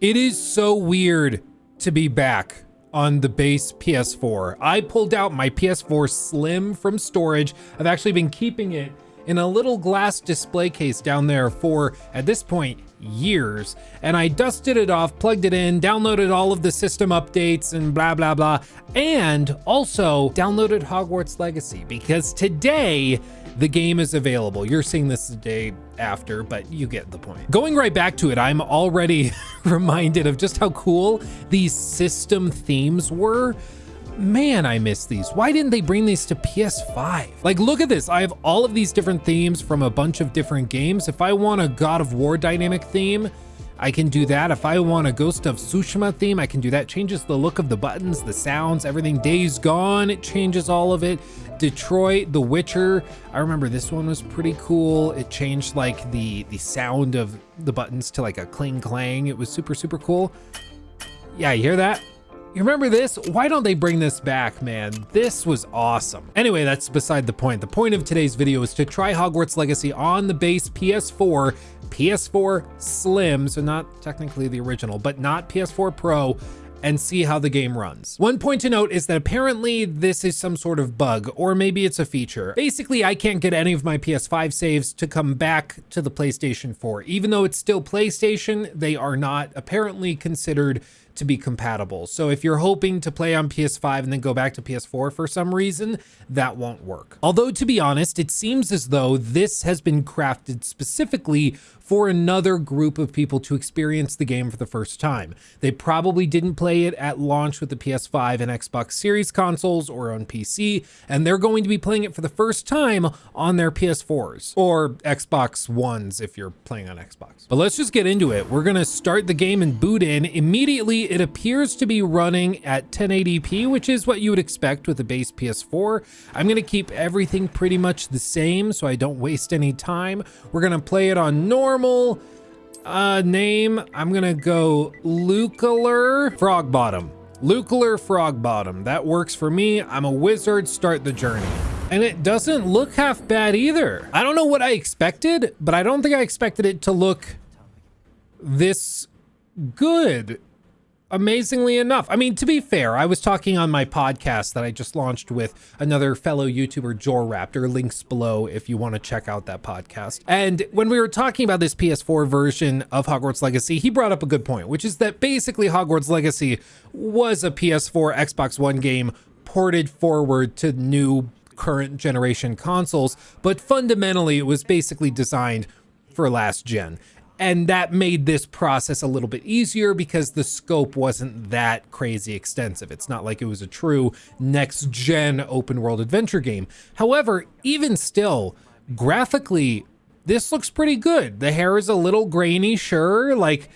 It is so weird to be back on the base PS4. I pulled out my PS4 Slim from storage. I've actually been keeping it in a little glass display case down there for, at this point, years. And I dusted it off, plugged it in, downloaded all of the system updates and blah, blah, blah. And also downloaded Hogwarts Legacy because today the game is available. You're seeing this the day after, but you get the point. Going right back to it, I'm already reminded of just how cool these system themes were. Man, I miss these. Why didn't they bring these to PS5? Like, look at this. I have all of these different themes from a bunch of different games. If I want a God of War dynamic theme, I can do that. If I want a Ghost of Tsushima theme, I can do that. Changes the look of the buttons, the sounds, everything. Days Gone, it changes all of it. Detroit, The Witcher. I remember this one was pretty cool. It changed like the, the sound of the buttons to like a cling clang. It was super, super cool. Yeah, you hear that? You remember this? Why don't they bring this back, man? This was awesome. Anyway, that's beside the point. The point of today's video is to try Hogwarts Legacy on the base PS4, PS4 Slim, so not technically the original, but not PS4 Pro, and see how the game runs. One point to note is that apparently this is some sort of bug, or maybe it's a feature. Basically, I can't get any of my PS5 saves to come back to the PlayStation 4. Even though it's still PlayStation, they are not apparently considered to be compatible. So if you're hoping to play on PS5 and then go back to PS4 for some reason, that won't work. Although to be honest, it seems as though this has been crafted specifically for another group of people to experience the game for the first time. They probably didn't play it at launch with the PS5 and Xbox Series consoles or on PC, and they're going to be playing it for the first time on their PS4s or Xbox Ones if you're playing on Xbox. But let's just get into it. We're gonna start the game and boot in. Immediately, it appears to be running at 1080p, which is what you would expect with a base PS4. I'm gonna keep everything pretty much the same so I don't waste any time. We're gonna play it on normal normal uh, name, I'm gonna go Lukeler Frogbottom. Lukeler Frogbottom. That works for me. I'm a wizard. Start the journey. And it doesn't look half bad either. I don't know what I expected, but I don't think I expected it to look this good amazingly enough. I mean, to be fair, I was talking on my podcast that I just launched with another fellow YouTuber, Jor Raptor. links below if you want to check out that podcast. And when we were talking about this PS4 version of Hogwarts Legacy, he brought up a good point, which is that basically Hogwarts Legacy was a PS4 Xbox One game ported forward to new current generation consoles, but fundamentally it was basically designed for last gen. And that made this process a little bit easier because the scope wasn't that crazy extensive. It's not like it was a true next gen open world adventure game. However, even still, graphically, this looks pretty good. The hair is a little grainy, sure, like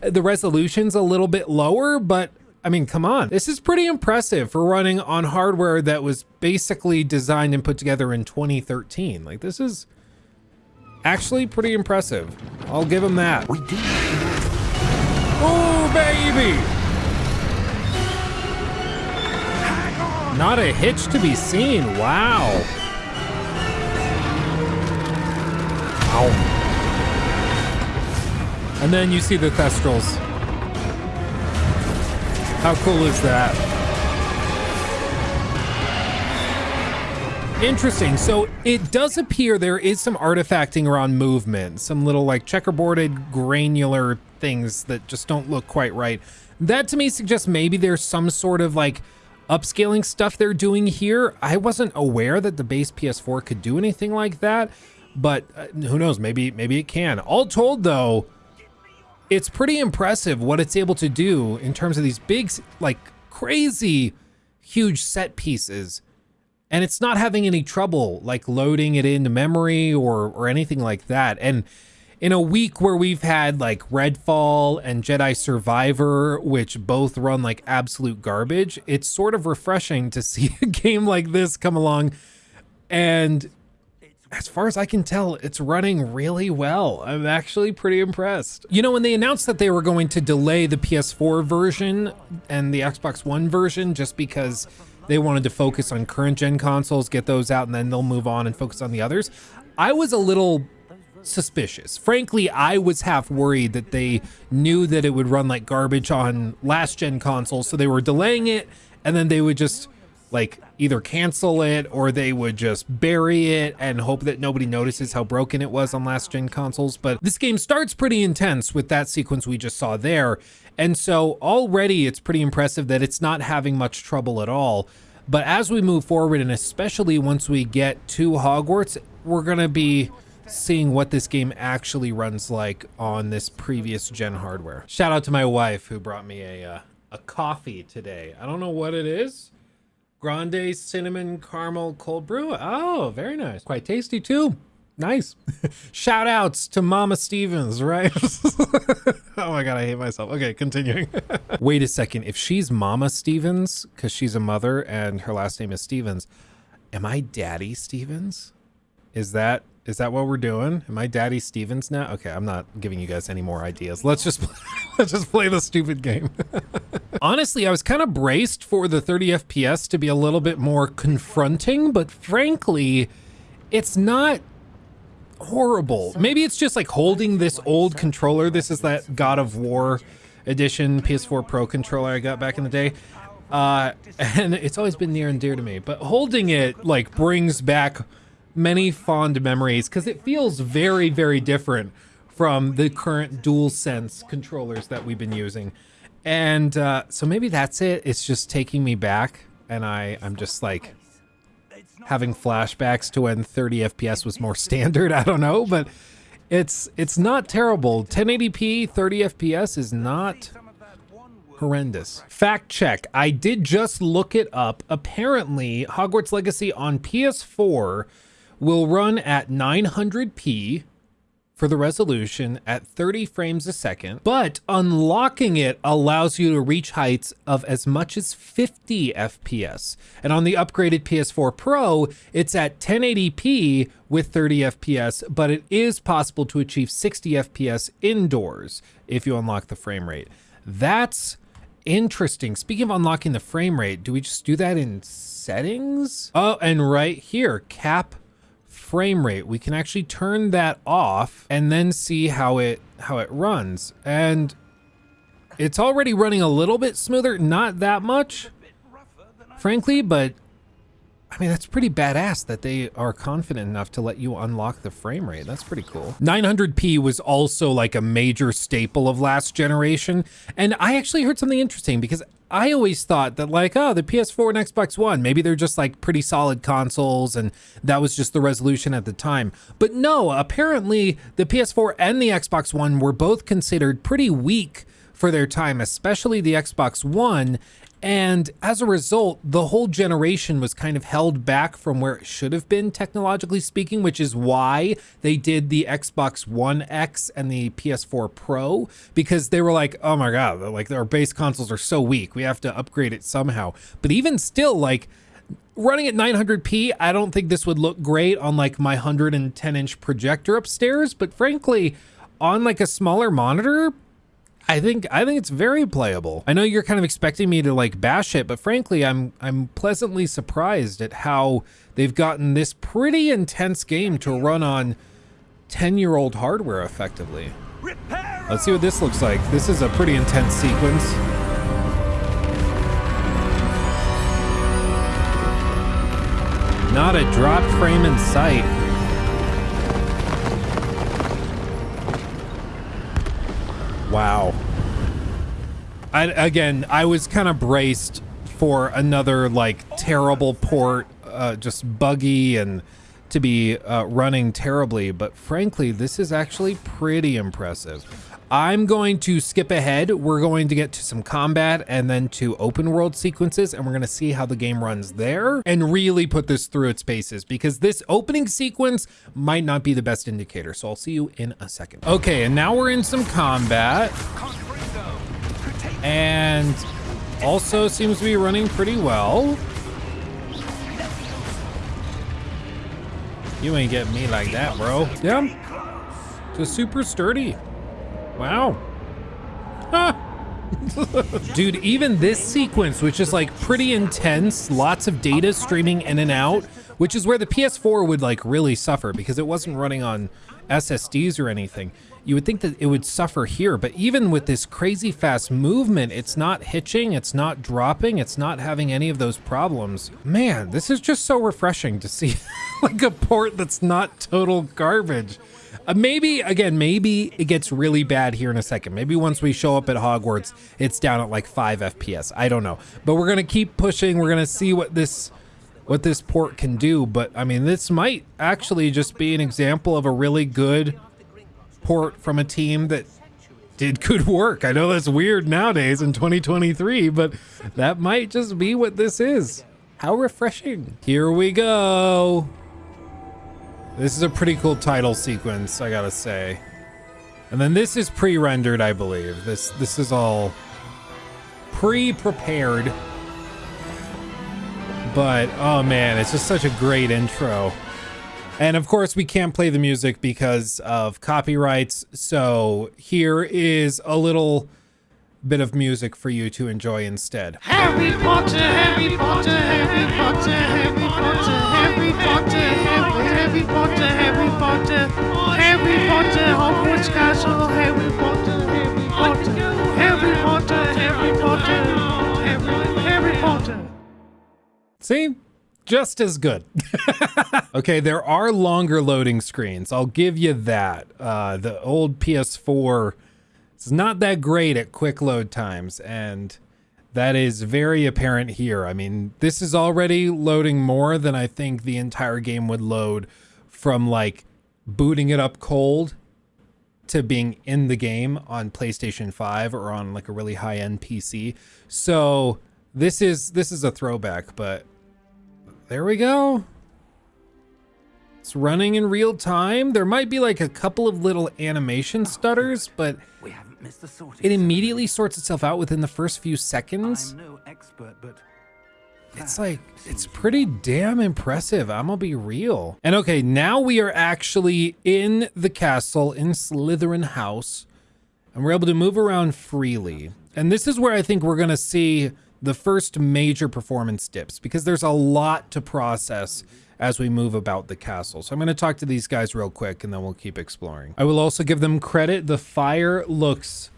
the resolution's a little bit lower, but I mean, come on. This is pretty impressive for running on hardware that was basically designed and put together in 2013. Like this is actually pretty impressive. I'll give him that. We baby! Not a hitch to be seen. Wow. Ow. And then you see the Thestrals. How cool is that? Interesting. So it does appear there is some artifacting around movement, some little like checkerboarded granular things that just don't look quite right. That to me suggests maybe there's some sort of like upscaling stuff they're doing here. I wasn't aware that the base PS4 could do anything like that, but uh, who knows, maybe maybe it can. All told though, it's pretty impressive what it's able to do in terms of these big like crazy huge set pieces and it's not having any trouble like loading it into memory or or anything like that. And in a week where we've had like Redfall and Jedi Survivor, which both run like absolute garbage, it's sort of refreshing to see a game like this come along. And as far as I can tell, it's running really well. I'm actually pretty impressed. You know, when they announced that they were going to delay the PS4 version and the Xbox One version just because they wanted to focus on current gen consoles, get those out, and then they'll move on and focus on the others. I was a little suspicious. Frankly, I was half worried that they knew that it would run like garbage on last gen consoles, so they were delaying it, and then they would just like either cancel it or they would just bury it and hope that nobody notices how broken it was on last gen consoles. But this game starts pretty intense with that sequence we just saw there. And so already it's pretty impressive that it's not having much trouble at all. But as we move forward, and especially once we get to Hogwarts, we're going to be seeing what this game actually runs like on this previous gen hardware. Shout out to my wife who brought me a, uh, a coffee today. I don't know what it is. Grande cinnamon caramel cold brew. Oh, very nice. Quite tasty too. Nice. Shout outs to Mama Stephens, right? oh my God, I hate myself. Okay, continuing. Wait a second. If she's Mama Stephens, because she's a mother and her last name is Stephens, am I Daddy Stephens? Is that is that what we're doing? Am I Daddy Stephens now? Okay, I'm not giving you guys any more ideas. Let's just let's just play the stupid game. Honestly, I was kind of braced for the 30 FPS to be a little bit more confronting, but frankly, it's not horrible. Maybe it's just like holding this old controller. This is that God of War edition PS4 Pro controller I got back in the day. Uh, and it's always been near and dear to me, but holding it like brings back many fond memories because it feels very, very different from the current DualSense controllers that we've been using. And uh, so maybe that's it. It's just taking me back and I, I'm just like having flashbacks to when 30 FPS was more standard. I don't know, but it's it's not terrible. 1080p 30 FPS is not horrendous. Fact check. I did just look it up. Apparently, Hogwarts Legacy on PS4 will run at 900p for the resolution at 30 frames a second, but unlocking it allows you to reach heights of as much as 50 FPS. And on the upgraded PS4 Pro, it's at 1080p with 30 FPS, but it is possible to achieve 60 FPS indoors if you unlock the frame rate. That's interesting. Speaking of unlocking the frame rate, do we just do that in settings? Oh, and right here, cap frame rate. We can actually turn that off and then see how it how it runs. And it's already running a little bit smoother, not that much, frankly, but I mean, that's pretty badass that they are confident enough to let you unlock the frame rate. That's pretty cool. 900p was also like a major staple of last generation. And I actually heard something interesting because I always thought that like, oh, the PS4 and Xbox One, maybe they're just like pretty solid consoles and that was just the resolution at the time. But no, apparently the PS4 and the Xbox One were both considered pretty weak for their time, especially the Xbox One. And as a result, the whole generation was kind of held back from where it should have been, technologically speaking, which is why they did the Xbox One X and the PS4 Pro, because they were like, oh my God, like our base consoles are so weak. We have to upgrade it somehow. But even still, like, running at 900p, I don't think this would look great on like my 110 inch projector upstairs, but frankly, on like a smaller monitor, I think I think it's very playable. I know you're kind of expecting me to like bash it, but frankly, I'm I'm pleasantly surprised at how they've gotten this pretty intense game to run on 10-year-old hardware effectively. Let's see what this looks like. This is a pretty intense sequence. Not a drop frame in sight. Wow. I, again, I was kind of braced for another like terrible port, uh, just buggy and to be uh, running terribly. But frankly, this is actually pretty impressive. I'm going to skip ahead. We're going to get to some combat and then to open world sequences, and we're going to see how the game runs there and really put this through its paces because this opening sequence might not be the best indicator. So I'll see you in a second. Okay, and now we're in some combat. And also seems to be running pretty well. You ain't getting me like that, bro. Yeah, just super sturdy. Wow. Dude, even this sequence, which is like pretty intense, lots of data streaming in and out, which is where the PS4 would like really suffer because it wasn't running on SSDs or anything. You would think that it would suffer here, but even with this crazy fast movement, it's not hitching, it's not dropping, it's not having any of those problems. Man, this is just so refreshing to see like a port that's not total garbage. Uh, maybe, again, maybe it gets really bad here in a second. Maybe once we show up at Hogwarts, it's down at like 5 FPS. I don't know. But we're going to keep pushing. We're going to see what this what this port can do. But, I mean, this might actually just be an example of a really good port from a team that did good work. I know that's weird nowadays in 2023, but that might just be what this is. How refreshing. Here we go. This is a pretty cool title sequence, I gotta say. And then this is pre-rendered, I believe. This this is all pre-prepared. But oh man, it's just such a great intro. And of course, we can't play the music because of copyrights. So here is a little bit of music for you to enjoy instead. Harry Potter, Harry Potter, Harry Potter, Harry Potter, Harry Potter, Harry Potter, Harry Potter, Harry Potter, Hogwarts Castle, Harry Potter, Harry Potter, Harry Potter, Harry Potter, Harry, Harry Potter. See? Just as good. okay, there are longer loading screens. I'll give you that. Uh, the old PS4 is not that great at quick load times, and that is very apparent here. I mean, this is already loading more than I think the entire game would load from like booting it up cold to being in the game on PlayStation 5 or on like a really high-end PC. So this is this is a throwback, but there we go. It's running in real time. There might be like a couple of little animation oh, stutters, but We haven't missed the sorting. it immediately sorts itself out within the first few seconds. I'm no expert, but It's like, it's pretty damn impressive. I'm gonna be real. And okay, now we are actually in the castle in Slytherin House, and we're able to move around freely. And this is where I think we're gonna see the first major performance dips because there's a lot to process as we move about the castle. So I'm going to talk to these guys real quick and then we'll keep exploring. I will also give them credit. The fire looks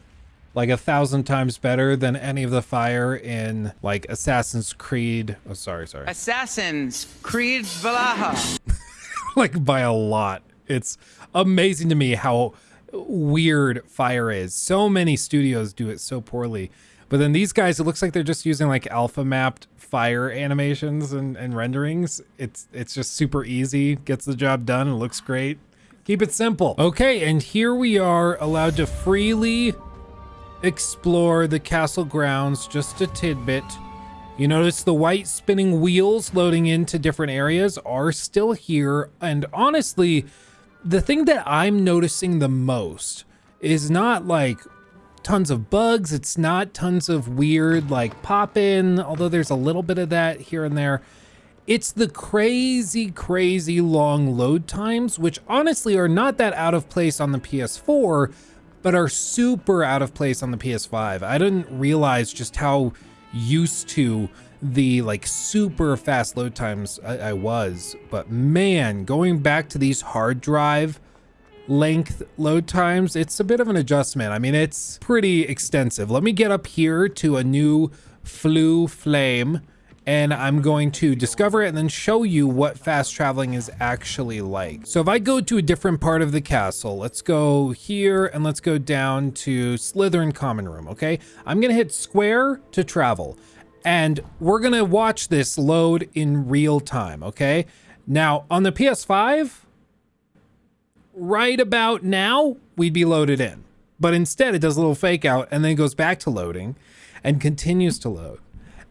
like a thousand times better than any of the fire in like Assassin's Creed. Oh, sorry, sorry. Assassins, Creed Valhalla. like by a lot. It's amazing to me how weird fire is. So many studios do it so poorly. But then these guys, it looks like they're just using like alpha mapped fire animations and, and renderings. It's it's just super easy, gets the job done, and looks great. Keep it simple. Okay, and here we are allowed to freely explore the castle grounds just a tidbit. You notice the white spinning wheels loading into different areas are still here. And honestly, the thing that I'm noticing the most is not like tons of bugs. It's not tons of weird like pop in, although there's a little bit of that here and there. It's the crazy, crazy long load times, which honestly are not that out of place on the PS4, but are super out of place on the PS5. I didn't realize just how used to the like super fast load times I, I was, but man, going back to these hard drive length load times, it's a bit of an adjustment. I mean, it's pretty extensive. Let me get up here to a new Floo flame and I'm going to discover it and then show you what fast traveling is actually like. So if I go to a different part of the castle, let's go here and let's go down to Slytherin Common Room, okay? I'm gonna hit square to travel and we're gonna watch this load in real time, okay? Now on the PS5, right about now, we'd be loaded in. But instead, it does a little fake out and then goes back to loading and continues to load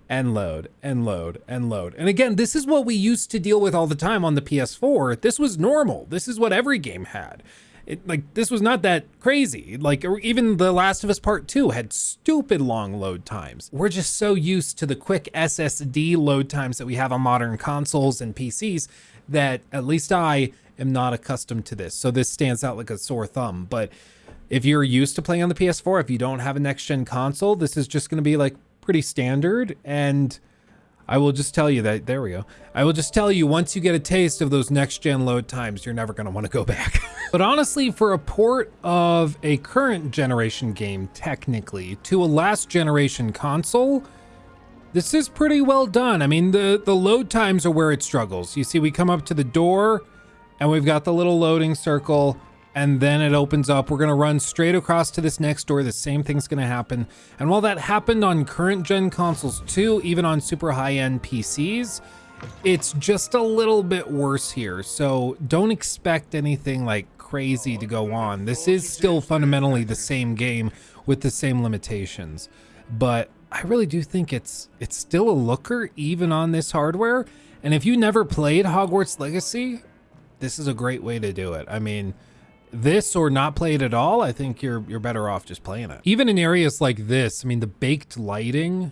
and load and load and load. And again, this is what we used to deal with all the time on the PS4. This was normal. This is what every game had. It, like this was not that crazy. Like even The Last of Us Part 2 had stupid long load times. We're just so used to the quick SSD load times that we have on modern consoles and PCs that at least I am not accustomed to this. So this stands out like a sore thumb. But if you're used to playing on the PS4, if you don't have a next gen console, this is just going to be like pretty standard. And I will just tell you that, there we go. I will just tell you once you get a taste of those next gen load times, you're never going to want to go back. but honestly, for a port of a current generation game, technically, to a last generation console, this is pretty well done. I mean, the, the load times are where it struggles. You see, we come up to the door and we've got the little loading circle and then it opens up. We're gonna run straight across to this next door. The same thing's gonna happen. And while that happened on current gen consoles too, even on super high end PCs, it's just a little bit worse here. So don't expect anything like crazy to go on. This is still fundamentally the same game with the same limitations. But I really do think it's it's still a looker even on this hardware. And if you never played Hogwarts Legacy, this is a great way to do it. I mean, this or not play it at all, I think you're you're better off just playing it. Even in areas like this, I mean, the baked lighting,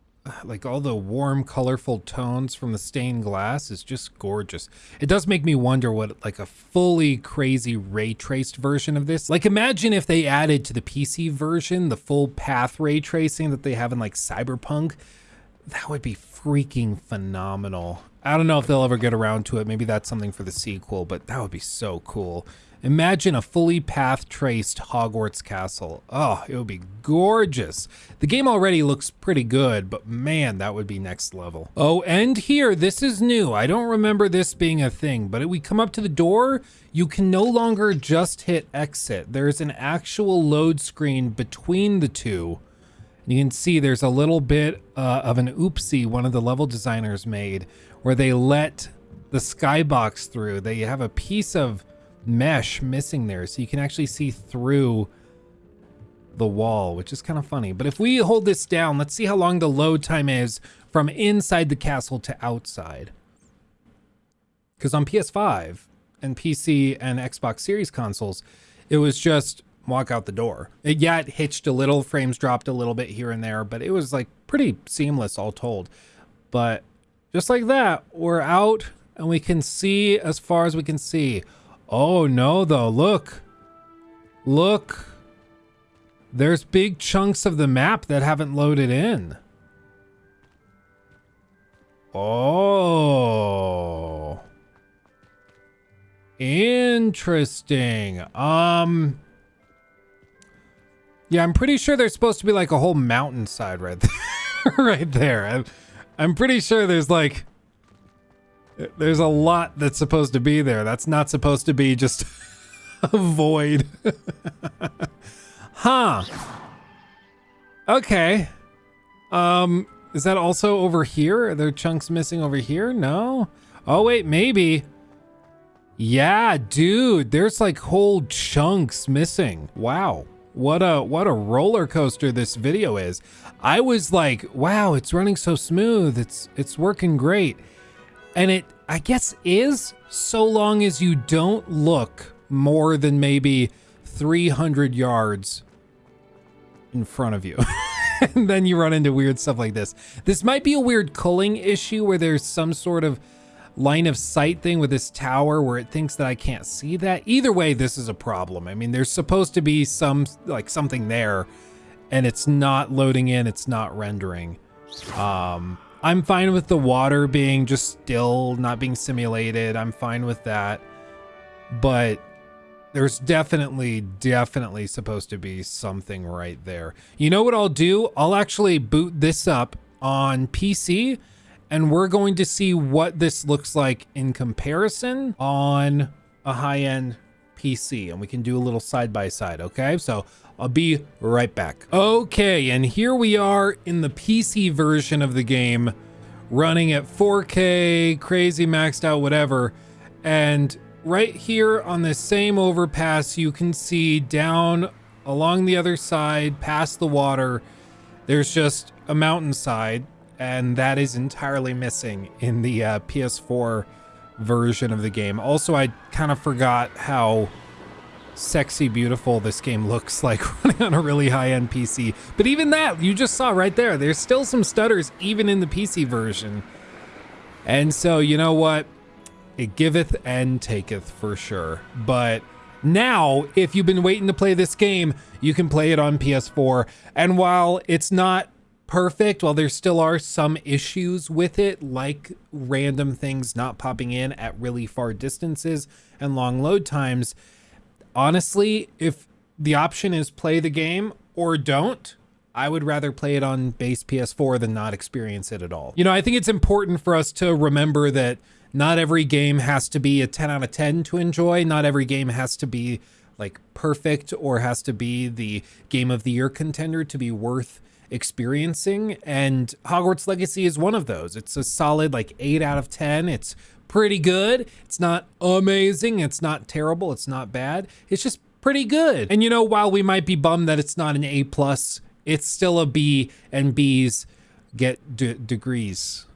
like all the warm, colorful tones from the stained glass is just gorgeous. It does make me wonder what like a fully crazy ray traced version of this. Like imagine if they added to the PC version the full path ray tracing that they have in like Cyberpunk. That would be freaking phenomenal. I don't know if they'll ever get around to it. Maybe that's something for the sequel, but that would be so cool. Imagine a fully path traced Hogwarts castle. Oh, it would be gorgeous. The game already looks pretty good, but man, that would be next level. Oh, and here, this is new. I don't remember this being a thing, but we come up to the door, you can no longer just hit exit. There's an actual load screen between the two. You can see there's a little bit uh, of an oopsie one of the level designers made where they let the skybox through. They have a piece of mesh missing there so you can actually see through the wall, which is kind of funny. But if we hold this down, let's see how long the load time is from inside the castle to outside. Because on PS5 and PC and Xbox Series consoles, it was just walk out the door. It, yeah, it hitched a little, frames dropped a little bit here and there, but it was like pretty seamless all told. But just like that, we're out and we can see as far as we can see. Oh no though, look. Look. There's big chunks of the map that haven't loaded in. Oh. Interesting. Um Yeah, I'm pretty sure there's supposed to be like a whole mountainside right there. right there. I'm, I'm pretty sure there's like there's a lot that's supposed to be there. That's not supposed to be just a void. huh. Okay. Um, is that also over here? Are there chunks missing over here? No? Oh, wait, maybe. Yeah, dude, there's like whole chunks missing. Wow. What a what a roller coaster this video is. I was like, wow, it's running so smooth. It's it's working great. And it, I guess, is so long as you don't look more than maybe 300 yards in front of you. and then you run into weird stuff like this. This might be a weird culling issue where there's some sort of line of sight thing with this tower where it thinks that I can't see that. Either way, this is a problem. I mean, there's supposed to be some, like something there and it's not loading in, it's not rendering. Um, I'm fine with the water being just still, not being simulated. I'm fine with that. But there's definitely, definitely supposed to be something right there. You know what I'll do? I'll actually boot this up on PC and we're going to see what this looks like in comparison on a high-end PC and we can do a little side by side, okay? So I'll be right back. Okay, and here we are in the PC version of the game, running at 4K, crazy maxed out, whatever. And right here on the same overpass, you can see down along the other side, past the water, there's just a mountainside, and that is entirely missing in the uh, PS4 version of the game. Also, I kind of forgot how sexy beautiful this game looks like running on a really high-end PC. But even that, you just saw right there, there's still some stutters even in the PC version. And so, you know what? It giveth and taketh for sure. But Now, if you've been waiting to play this game, you can play it on PS4. And while it's not perfect, while there still are some issues with it, like random things not popping in at really far distances and long load times, honestly, if the option is play the game or don't, I would rather play it on base PS4 than not experience it at all. You know, I think it's important for us to remember that not every game has to be a 10 out of 10 to enjoy. Not every game has to be like perfect or has to be the game of the year contender to be worth experiencing. And Hogwarts Legacy is one of those. It's a solid like 8 out of 10. It's pretty good. It's not amazing. It's not terrible. It's not bad. It's just pretty good. And you know, while we might be bummed that it's not an A plus, it's still a B and B's get degrees,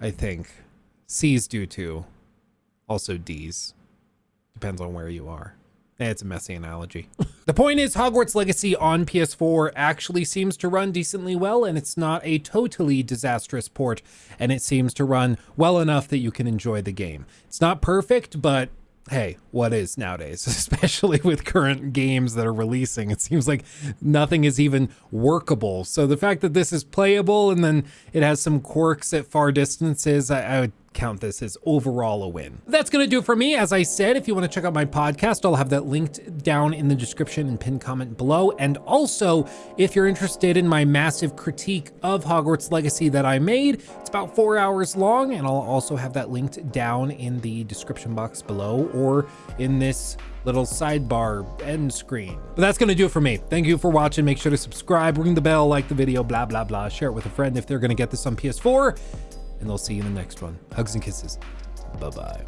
I think. C's do too. Also D's. Depends on where you are. Eh, It's a messy analogy. the point is, Hogwarts Legacy on PS4 actually seems to run decently well, and it's not a totally disastrous port, and it seems to run well enough that you can enjoy the game. It's not perfect, but hey, what is nowadays, especially with current games that are releasing? It seems like nothing is even workable. So the fact that this is playable and then it has some quirks at far distances, I, I would count this as overall a win. That's going to do it for me. As I said, if you want to check out my podcast, I'll have that linked down in the description and pinned comment below. And also, if you're interested in my massive critique of Hogwarts Legacy that I made, it's about four hours long, and I'll also have that linked down in the description box below or in this little sidebar end screen. But that's gonna do it for me. Thank you for watching. Make sure to subscribe, ring the bell, like the video, blah, blah, blah. Share it with a friend if they're gonna get this on PS4, and I'll see you in the next one. Hugs and kisses. Bye-bye.